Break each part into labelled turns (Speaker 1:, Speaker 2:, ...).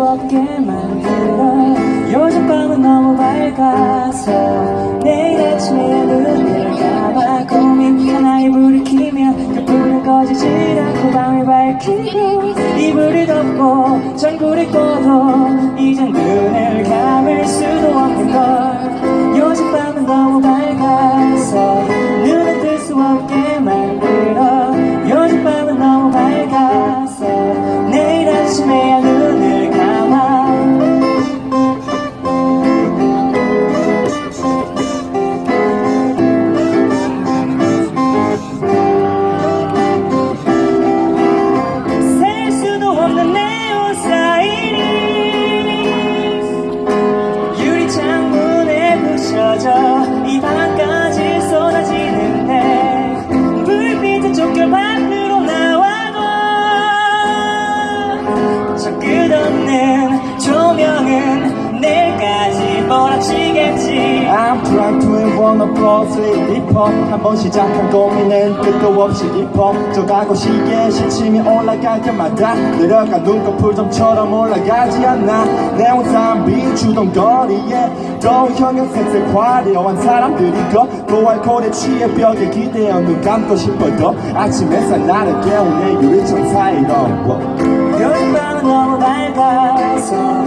Speaker 1: 없게 만들어. 요즘 밤은 너무 밝아서 내일 아침에 눈을 감아 고민 하나에 불을 켜면 그 불은 꺼지지 않고 밤을 밝히고 이불을 덮고 전구를 꺼도 이젠 눈을 감을 수 저 끝없는 조명은 내일까지 몰아치겠지.
Speaker 2: I'm trying to invent a process deeper 한번 시작한 고민은 끝도 없이 깊어 저가고 시계 시침이 올라갈 때마다 내려가 눈꺼풀점처럼 올라가지 않나 내 온산 비추던 거리에 더운 형형색색 화려한 사람들이 걷고 알코올에 취해 벽에 기대어 눈 감고 싶어도 아침 햇살 나를 깨우네. 유리창 사이로
Speaker 1: 요즘 밤은 너무 밝아서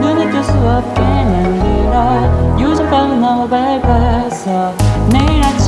Speaker 1: 눈을 뜰수 없게 만들어 요즘 밤은 너무 밝아서 내일 아침에야 눈을 감아